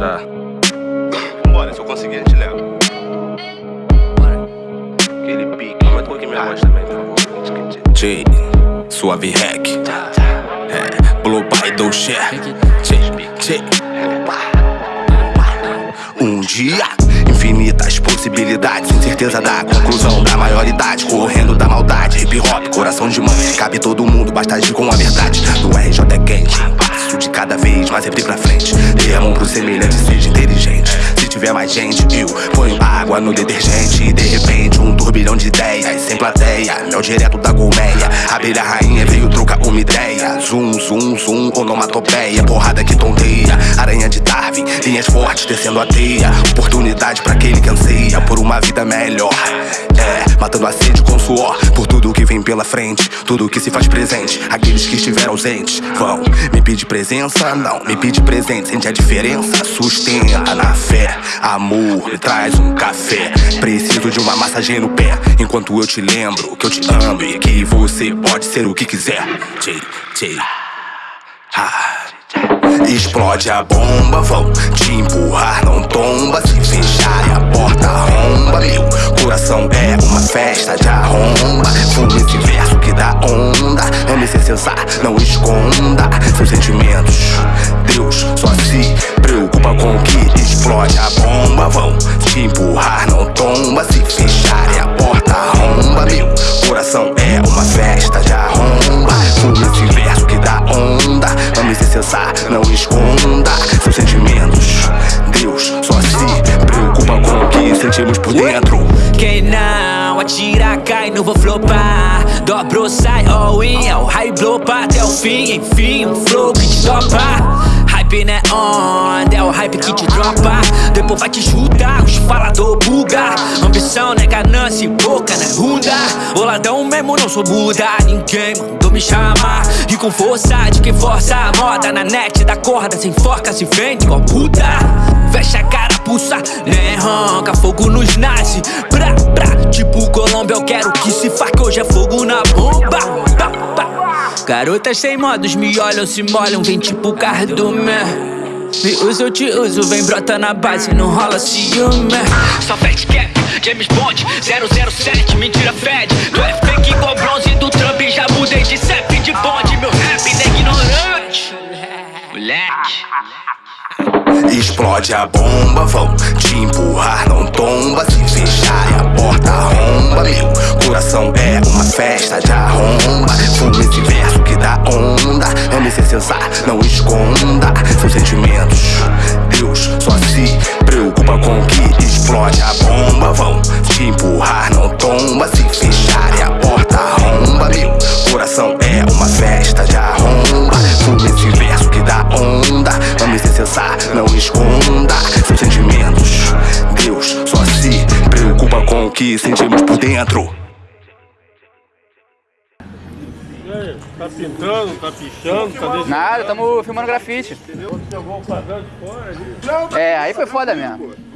Tá. Vambora, se eu conseguir, a gente leva. Bora. Aquele pique. Aumenta um pouquinho minha voz também, por favor. J, suave hack. É, Blue by do share. Um dia, infinitas possibilidades, incerteza da conclusão da maioridade, correndo da maldade, hip hop, coração de mãe, cabe todo mundo, basta agir com a verdade. Do RJ é quente, vez, mas sempre pra frente. Dê a mão pro semelhante, seja inteligente. Se tiver mais gente, eu ponho água no detergente. E de repente, turbilhão de ideias, sem plateia, mel direto da colmeia. Abelha rainha veio trocar uma ideia. Zoom, zoom, zoom, onomatopeia, porrada que tonteia. Aranha de Darwin, linhas fortes descendo a teia. Oportunidade pra aquele que anseia por uma vida melhor. É, matando a sede com suor por tudo que vem pela frente, tudo que se faz presente. Aqueles que estiveram ausentes vão me pedir presença, não me pedir presente. Sente a diferença? Sustenta na fé. Amor, me traz um café. Preciso de uma massagem no pé. Enquanto eu te lembro que eu te amo e que você pode ser o que quiser. Ah. Explode a bomba, vão te empurrar, não tomba. Se fecharem a porta, arromba. Meu coração é uma festa de arromba. Fume esse verso que dá onda. Ame se cessar, não esconda seus sentimentos. Deus só se preocupa com o que explode a bomba. Vão te empurrar, não tomba. Se fecharem a porta, arromba. Meu coração é uma festa de arromba. Fume esse verso que dá onda. Ame se cessar, não esconda seus sentimentos. Deus só se preocupa com o que sentimos por dentro. Quem não atira cai, não vou flopar Dobro, sai, all in, é o high blow até o fim Enfim, um flow que te topa Hype né onda, é o hype que te dropa. Depois vai te chutar, os falador buga. Ambição né ganância e boca né runda. Boladão mesmo, não sou Buda. Ninguém mandou me chamar. E com força de quem força a moda. Na net da corda, sem forca se vende igual puta. Fecha a cara, pulsa, nem ronca. Fogo nos nasce, pra, pra Tipo Colômbia, eu quero que se faca Hoje é fogo na bomba. Pá. Garotas sem modos me olham, se molham Vem tipo cardume Me usa, eu te uso Vem brota na base, não rola ciúme Só fat cap, James Bond 007, mentira fede Tu é fake igual bronze do Trump Já mudei de CEP de bonde Meu rap é ignorante Moleque Explode a bomba, vão te empurrar, não tomba. Se fecharem a porta, arromba. Meu coração é uma festa de arromba. Fume esse verso que dá onda. Ame se cessar, não esconda seus sentimentos. Não esconda seus sentimentos. Deus só se preocupa com o que sentimos por dentro. Aí, tá pintando, tá pichando, tá deixando. Nada, tamo filmando grafite. Jogou o de fora ali. É, aí foi foda mesmo.